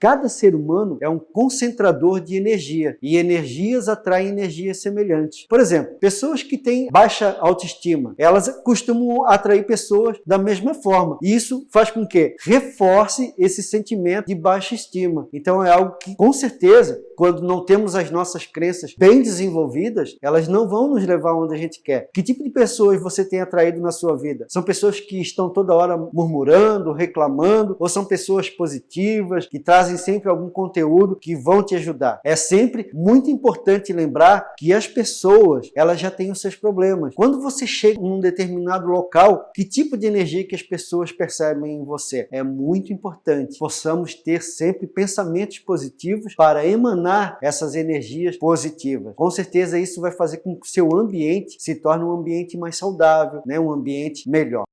Cada ser humano é um concentrador de energia e energias atraem energias semelhantes. Por exemplo, pessoas que têm baixa autoestima, elas costumam atrair pessoas da mesma forma. E isso faz com que reforce esse sentimento de baixa estima. Então é algo que, com certeza, quando não temos as nossas crenças bem desenvolvidas, elas não vão nos levar onde a gente quer. Que tipo de pessoas você tem atraído na sua vida? São pessoas que estão toda hora murmurando, reclamando, ou são pessoas positivas, que trazem sempre algum conteúdo que vão te ajudar? É sempre muito importante lembrar que as pessoas, elas já têm os seus problemas. Quando você chega em um determinado local, que tipo de energia que as pessoas percebem em você? É muito importante possamos ter sempre pensamentos positivos para emanar essas energias positivas. Com certeza isso vai fazer com que o seu ambiente se torne um ambiente mais saudável, né? um ambiente melhor.